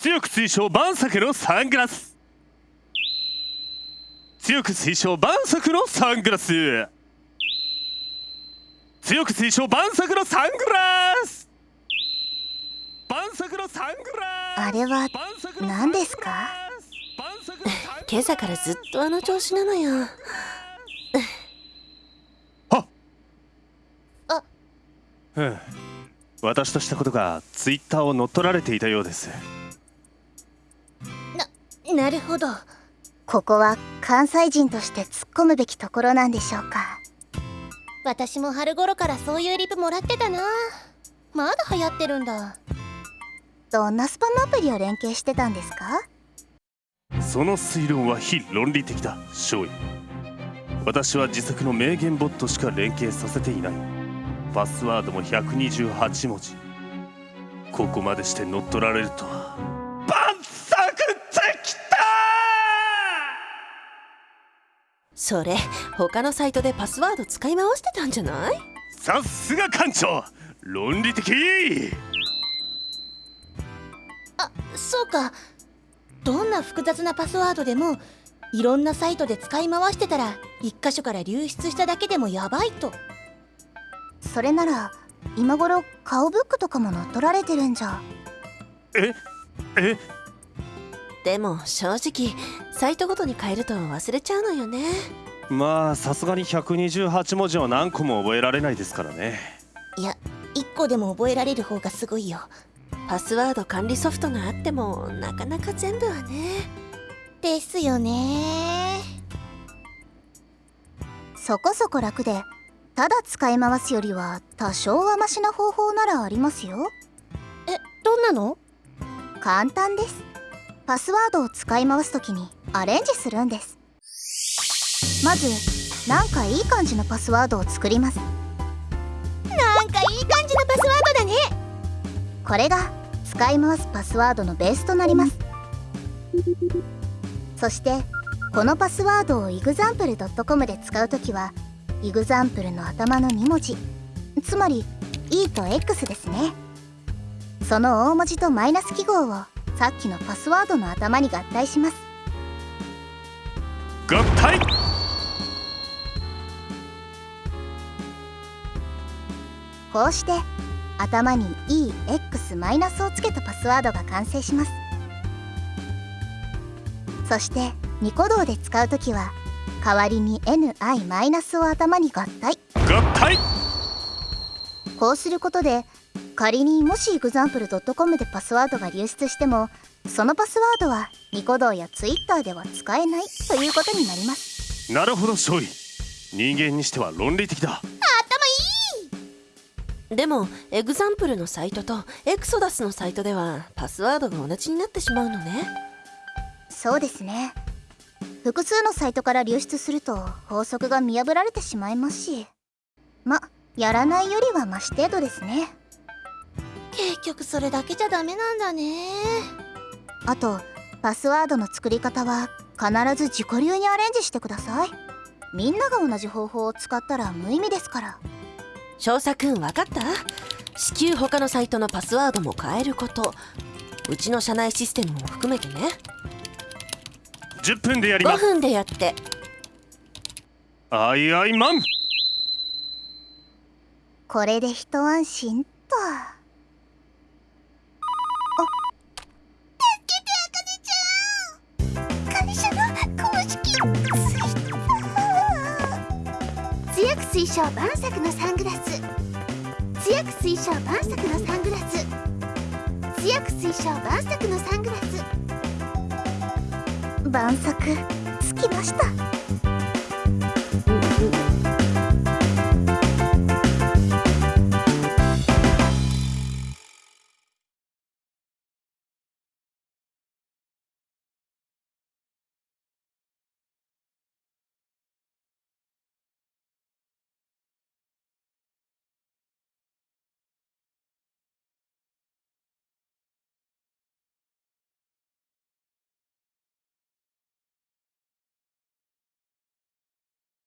強く推奨晩作のサングラス。強く推奨晩作のサングラス。強く推奨晩作のサングラス。晩作のサングラス。あれは何ですか？今朝からずっとあの調子なのよ。はっ。あ。うん。私としたことがツイッターを乗っ取られていたようですななるほど。ここは関西人として突っ込むべきところなんでしょうか。私も春頃からそういうリプもらってたな。まだ流行ってるんだ。どんなスパムアプリを連携してたんですか？その推論は非論理的だ少尉。私は自作の名言ボットしか連携させていない。パスワードも128文字。ここまでして乗っ取られるとはそれ他のサイトでパスワード使い回してたんじゃない？さすが艦長。論理的。あそうか。どんな複雑なパスワードでもいろんなサイトで使い回してたら一箇所から流出しただけでもやばいと。それなら今頃顔ブックとかも乗っ取られてるんじゃ。え？え？でも正直サイトごとに変えると忘れちゃうのよね。まあさすがに128文字は何個も覚えられないですからね。いや1個でも覚えられる方がすごいよ。パスワード管理ソフトがあってもなかなか全部はね。ですよね。そこそこ楽でただ使い回すよりは多少はマシな方法ならありますよ。えどんなの？簡単ですパスワードを使い回す時にアレンジするんです。まずなんかいい感じのパスワードを作ります。なんかいい感じのパスワードだね。これが使い回すパスワードのベースとなります。そしてこのパスワードを example.com で使う時はイグザンプルの頭の2文字。つまり E と X ですね。その大文字とマイナス記号をさっきのパスワードの頭に合体します。合体。こうして頭に EX マイナスをつけたパスワードが完成します。そしてニコ動で使う時は代わりに NI マイナスを頭に合体。合体。こうすることで仮にもし example.com でパスワードが流出してもそのパスワードはニコ動や Twitter では使えないということになります。なるほど勝利人間にしては論理的だ。頭いい。でもエグザンプルのサイトとエクソダスのサイトではパスワードが同じになってしまうのね。そうですね。複数のサイトから流出すると法則が見破られてしまいますし。まやらないよりはマシ程度ですね結局それだけじゃダメなんだね。あとパスワードの作り方は必ず自己流にアレンジしてください。みんなが同じ方法を使ったら無意味ですから。少佐くん分かった？至急他のサイトのパスワードも変えること。うちの社内システムも含めてね。10分でやります。5分でやって。あいあいマン。これで一安心と推奨晩作のサングラス。強く推奨晩作のサングラス。強く推奨晩作のサングラス。晩作つきました。